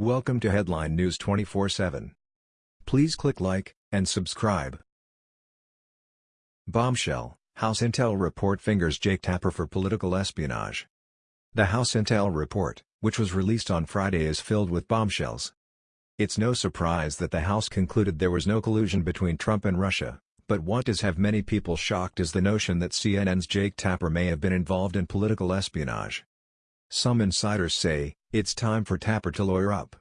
Welcome to Headline News 24/7. Please click like and subscribe. Bombshell: House Intel report fingers Jake Tapper for political espionage. The House Intel report, which was released on Friday is filled with bombshells. It's no surprise that the House concluded there was no collusion between Trump and Russia, but what does have many people shocked is the notion that CNN's Jake Tapper may have been involved in political espionage. Some insiders say, it's time for Tapper to lawyer up.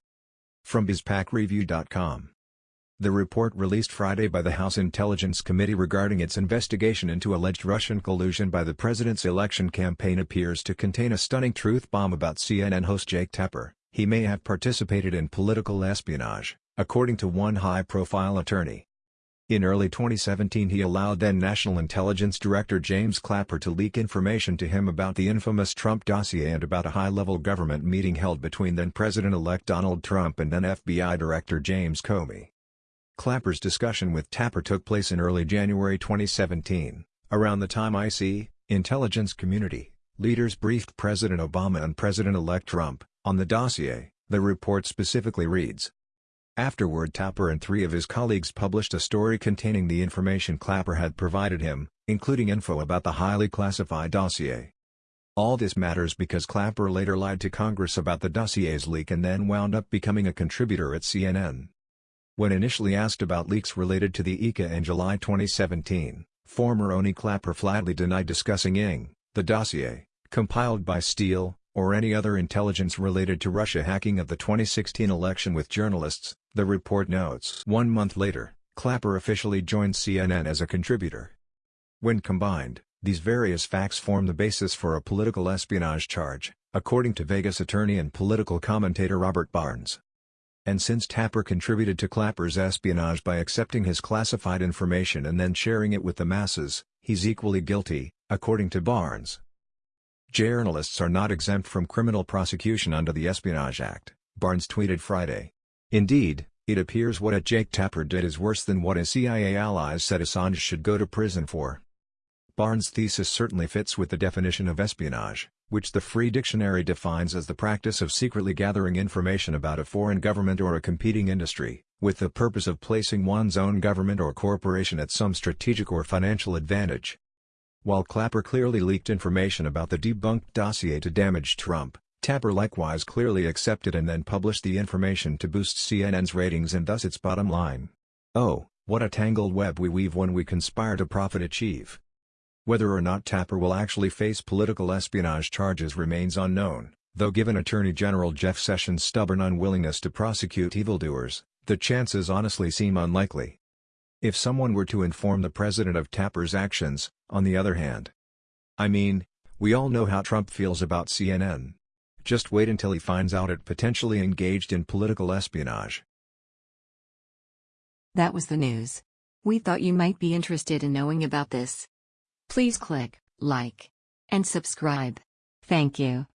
From BizPacReview.com The report released Friday by the House Intelligence Committee regarding its investigation into alleged Russian collusion by the president's election campaign appears to contain a stunning truth bomb about CNN host Jake Tapper. He may have participated in political espionage, according to one high-profile attorney. In early 2017 he allowed then National Intelligence Director James Clapper to leak information to him about the infamous Trump dossier and about a high-level government meeting held between then-President-elect Donald Trump and then FBI Director James Comey. Clapper's discussion with Tapper took place in early January 2017, around the time IC, intelligence community, leaders briefed President Obama and President-elect Trump, on the dossier, the report specifically reads, Afterward Tapper and three of his colleagues published a story containing the information Clapper had provided him, including info about the highly classified dossier. All this matters because Clapper later lied to Congress about the dossier's leak and then wound up becoming a contributor at CNN. When initially asked about leaks related to the ICA in July 2017, former DNI Clapper flatly denied discussing ING, the dossier, compiled by Steele, or any other intelligence related to Russia hacking of the 2016 election with journalists, the report notes. One month later, Clapper officially joined CNN as a contributor. When combined, these various facts form the basis for a political espionage charge, according to Vegas attorney and political commentator Robert Barnes. And since Tapper contributed to Clapper's espionage by accepting his classified information and then sharing it with the masses, he's equally guilty, according to Barnes. Journalists are not exempt from criminal prosecution under the Espionage Act, Barnes tweeted Friday. Indeed, it appears what a Jake Tapper did is worse than what his CIA allies said Assange should go to prison for. Barnes' thesis certainly fits with the definition of espionage, which the Free Dictionary defines as the practice of secretly gathering information about a foreign government or a competing industry, with the purpose of placing one's own government or corporation at some strategic or financial advantage. While Clapper clearly leaked information about the debunked dossier to damage Trump, Tapper likewise clearly accepted and then published the information to boost CNN's ratings and thus its bottom line. Oh, what a tangled web we weave when we conspire to profit achieve. Whether or not Tapper will actually face political espionage charges remains unknown, though given Attorney General Jeff Sessions' stubborn unwillingness to prosecute evildoers, the chances honestly seem unlikely. If someone were to inform the president of Tapper's actions, on the other hand. I mean, we all know how Trump feels about CNN. Just wait until he finds out it potentially engaged in political espionage. That was the news. We thought you might be interested in knowing about this. Please click like and subscribe. Thank you.